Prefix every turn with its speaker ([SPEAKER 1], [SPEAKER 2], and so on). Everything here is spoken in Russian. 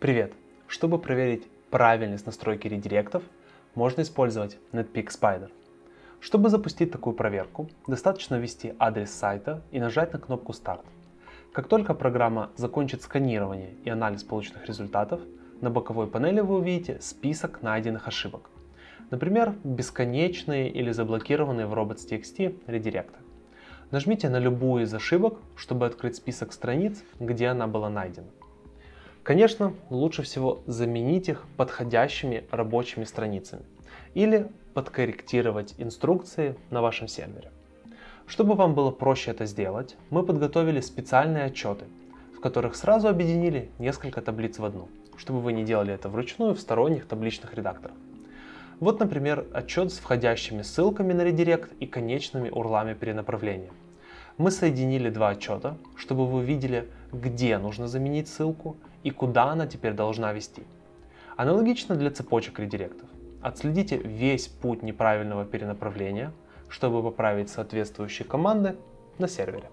[SPEAKER 1] Привет! Чтобы проверить правильность настройки редиректов, можно использовать Netpeak Spider. Чтобы запустить такую проверку, достаточно ввести адрес сайта и нажать на кнопку «Старт». Как только программа закончит сканирование и анализ полученных результатов, на боковой панели вы увидите список найденных ошибок. Например, бесконечные или заблокированные в robots.txt редиректы. Нажмите на любую из ошибок, чтобы открыть список страниц, где она была найдена. Конечно, лучше всего заменить их подходящими рабочими страницами или подкорректировать инструкции на вашем сервере. Чтобы вам было проще это сделать, мы подготовили специальные отчеты, в которых сразу объединили несколько таблиц в одну, чтобы вы не делали это вручную в сторонних табличных редакторах. Вот, например, отчет с входящими ссылками на редирект и конечными урлами перенаправления. Мы соединили два отчета, чтобы вы видели, где нужно заменить ссылку и куда она теперь должна вести. Аналогично для цепочек редиректов. Отследите весь путь неправильного перенаправления, чтобы поправить соответствующие команды на сервере.